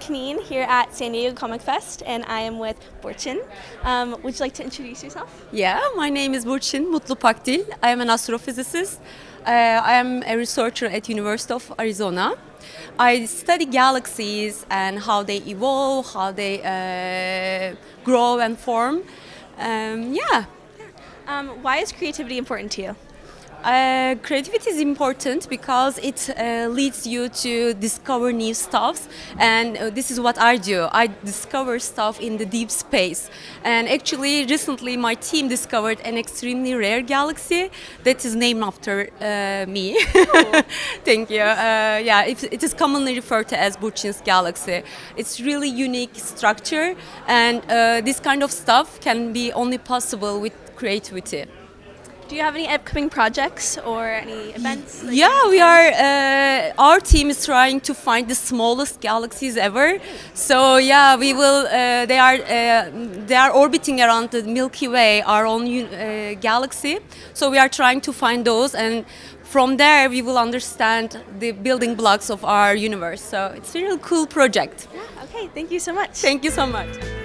Kneen here at San Diego Comic Fest, and I am with Burçin. Um, would you like to introduce yourself? Yeah, my name is Burçin Mutlu Pakdil. I am an astrophysicist. Uh, I am a researcher at University of Arizona. I study galaxies and how they evolve, how they uh, grow and form. Um, yeah, Um, why is creativity important to you? Uh, creativity is important because it uh, leads you to discover new stuffs and uh, this is what I do. I discover stuff in the deep space and actually recently my team discovered an extremely rare galaxy that is named after uh, me. Thank you. Uh, yeah, it, it is commonly referred to as Burçin's galaxy. It's really unique structure and uh, this kind of stuff can be only possible with creativity. Do you have any upcoming projects or any events? that Yeah, we are. Uh, our team is trying to find the smallest galaxies ever. So yeah, we will. Uh, they are. Uh, they are orbiting around the Milky Way, our own uh, galaxy. So we are trying to find those, and from there we will understand the building blocks of our universe. So it's a real cool project. Yeah, okay, thank you so much. Thank you so much.